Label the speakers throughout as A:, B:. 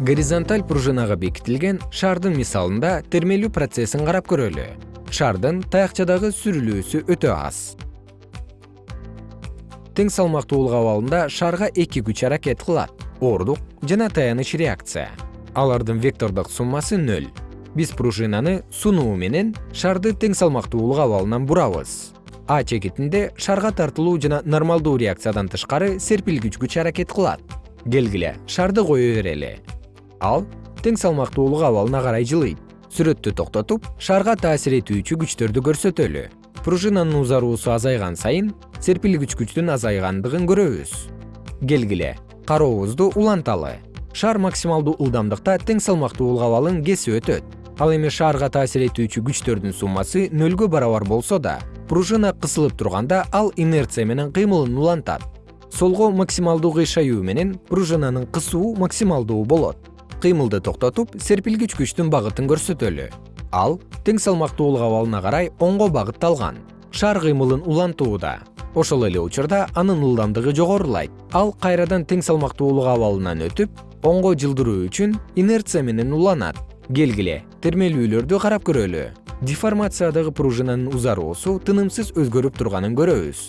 A: горизонталь пружинага бекитилген шардын мисалында термелүү процессин карап көрөлү. Шардын таякчадагы сүрүлүүсү өтө аз. Тең салмактуулук абалында шарга эки күч аракет кылат. Ордук жана таяныч реакция. Алардын вектордук суммасы нөл. Биз пружинаны сунуу менен шарды тең салмактуулук абалынан бурабыз а чекитинде шарга тартылуу жана нормалдуу реакциядан тышкары серпилгич күч аракет кылат. Келгиле шарды кое берели ал тең салмактуулук абалына карай жылыйт. Сүрөттү токтотуп шарга таасир этүүчү күчтөрдү көрсөтөлү. Пружинанын узаруусу азайган сайын серпилгич күчтүн азайгандыгын көрөбүз. Келгиле карообузду уланталы. Шар максималдуу ылдамдыкта тең салмактуулук абалын кесип өтөт. Ал эми шаарга таасир этүүчү күчтөрдүн суммасы нөлгө барабар болсо да пружина кысылып турганда ал инерция менен кыймылын улантат. Солго максималдуу кыйшаюу менен пружинанын кысуу максималдуу болот кыймылды токтотуп серпилгич күчтүн багытын көрсөтөлү. Ал тең салмактуулук абалына карай оңго багытталган шар кыймылын улантууда ошол эле учурда анын ылдамдыгы жогорулайт. Ал кайрадан тең салмактуулук абалынан өтүп оңго жылдыруу үчүн инерция менен уланат. Келгиле термелүүлөрдү карап көрөлү. Деформациядагы пружинанын узаруусу тынымсыз өзгөрүп турганын көрөбүз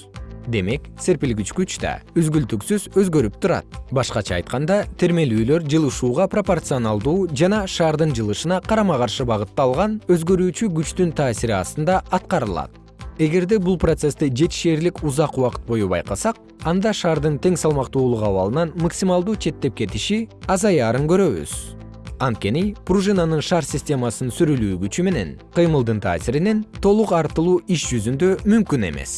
A: демек серпилгич күч да үзгүлтүксүз өзгөрүп турат. Башкача айтканда термелүүлөр жылышууга пропорционалдуу жана шаардын жылышына карама каршы багытталган өзгөрүүчү күчтүн таасири астында аткарылат. Эгерде бул процессти жетишээрлик узак убакыт бою байкасак анда шаардын тең салмактуулук абалынан максималдуу четтеп кетиши азаярын көрөбүз. Анткени пружинанын шар системасын сүрүлүү күчү менен кыймылдын таасиринен толук артылуу иш жүзүндө мүмкүн эмес